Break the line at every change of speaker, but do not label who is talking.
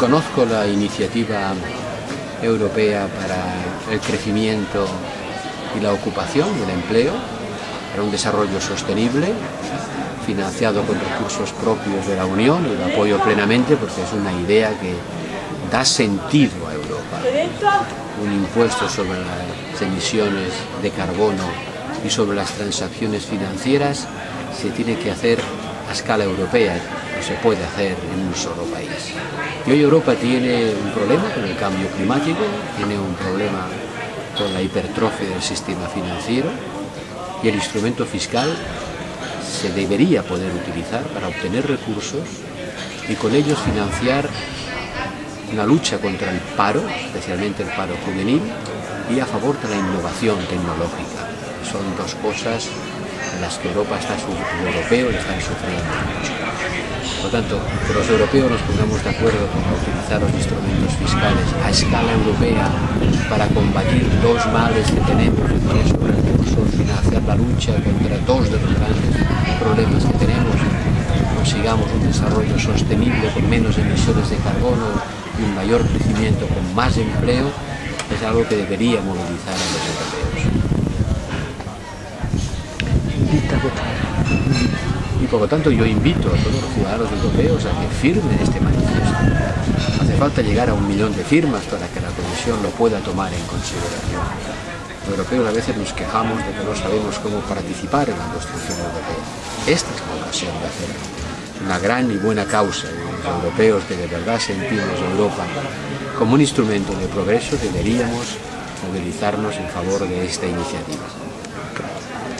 conozco la iniciativa europea para el crecimiento y la ocupación y el empleo, para un desarrollo sostenible, financiado con recursos propios de la Unión y lo apoyo plenamente porque es una idea que da sentido a Europa. Un impuesto sobre las emisiones de carbono y sobre las transacciones financieras se tiene que hacer a escala europea, se puede hacer en un solo país. Y hoy Europa tiene un problema con el cambio climático, tiene un problema con la hipertrofia del sistema financiero y el instrumento fiscal se debería poder utilizar para obtener recursos y con ellos financiar una lucha contra el paro, especialmente el paro juvenil, y a favor de la innovación tecnológica. Son dos cosas en las que Europa está, los europeos están sufriendo mucho. Por lo tanto, que los europeos nos pongamos de acuerdo para utilizar los instrumentos fiscales a escala europea para combatir dos males que tenemos, que sobre recursos, financiar la lucha contra dos de los grandes problemas que tenemos, consigamos un desarrollo sostenible con menos emisiones de carbono y un mayor crecimiento con más empleo, es algo que debería movilizar a los europeos. Y por lo tanto yo invito a todos los ciudadanos europeos a que firmen este manifiesto. Hace falta llegar a un millón de firmas para que la Comisión lo pueda tomar en consideración. Los europeos a veces nos quejamos de que no sabemos cómo participar en la construcción europea. Esta es la ocasión de hacerlo. Una gran y buena causa de los europeos que de verdad sentimos Europa como un instrumento de progreso deberíamos movilizarnos en favor de esta iniciativa.